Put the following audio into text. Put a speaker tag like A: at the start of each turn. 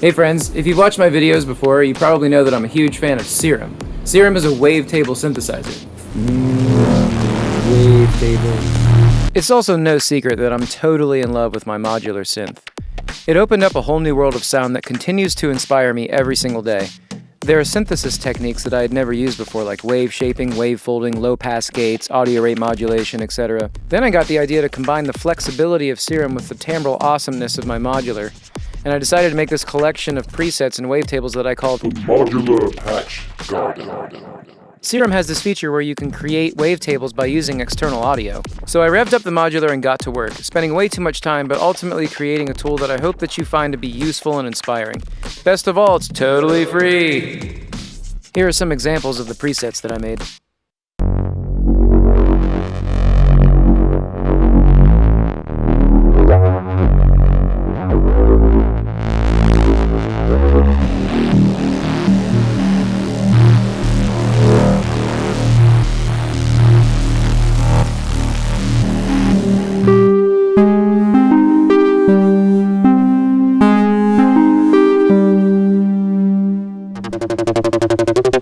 A: Hey friends, if you've watched my videos before, you probably know that I'm a huge fan of Serum. Serum is a wavetable synthesizer.
B: Wavetable.
A: It's also no secret that I'm totally in love with my modular synth. It opened up a whole new world of sound that continues to inspire me every single day. There are synthesis techniques that I had never used before, like wave shaping, wave folding, low pass gates, audio rate modulation, etc. Then I got the idea to combine the flexibility of Serum with the timbral awesomeness of my modular, and I decided to make this collection of presets and wavetables that I called
C: Modular Patch Garden.
A: Serum has this feature where you can create wavetables by using external audio. So I revved up the modular and got to work, spending way too much time, but ultimately creating a tool that I hope that you find to be useful and inspiring. Best of all, it's totally free! Here are some examples of the presets that I made. Thank